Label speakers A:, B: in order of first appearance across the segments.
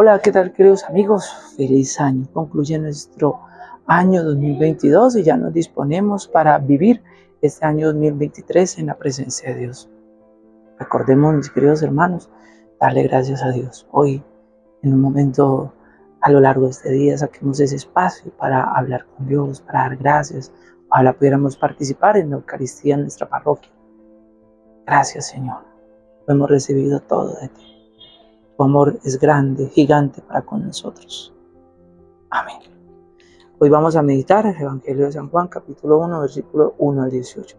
A: Hola, ¿qué tal queridos amigos? Feliz año. Concluye nuestro año 2022 y ya nos disponemos para vivir este año 2023 en la presencia de Dios. Recordemos, mis queridos hermanos, darle gracias a Dios. Hoy, en un momento a lo largo de este día, saquemos ese espacio para hablar con Dios, para dar gracias. Ojalá pudiéramos participar en la Eucaristía en nuestra parroquia. Gracias, Señor. Hemos recibido todo de ti. Tu amor es grande, gigante para con nosotros. Amén. Hoy vamos a meditar el Evangelio de San Juan, capítulo 1, versículo 1 al 18.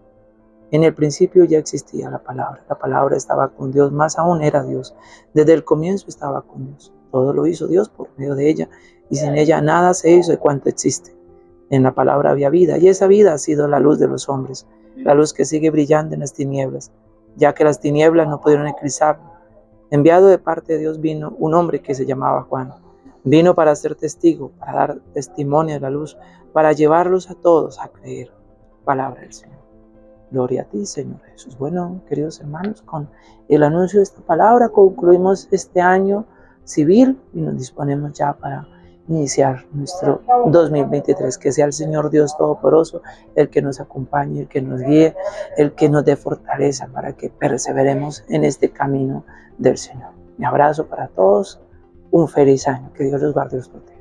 A: En el principio ya existía la palabra. La palabra estaba con Dios, más aún era Dios. Desde el comienzo estaba con Dios. Todo lo hizo Dios por medio de ella, y sin ella nada se hizo de cuanto existe. En la palabra había vida, y esa vida ha sido la luz de los hombres, la luz que sigue brillando en las tinieblas, ya que las tinieblas no pudieron eclipsarla Enviado de parte de Dios vino un hombre que se llamaba Juan. Vino para ser testigo, para dar testimonio de la luz, para llevarlos a todos a creer. Palabra del Señor. Gloria a ti, Señor Jesús. Bueno, queridos hermanos, con el anuncio de esta palabra concluimos este año civil y nos disponemos ya para iniciar nuestro 2023. Que sea el Señor Dios Todopoderoso el que nos acompañe, el que nos guíe, el que nos dé fortaleza para que perseveremos en este camino del Señor. Mi abrazo para todos, un feliz año, que Dios los guarde y los proteja.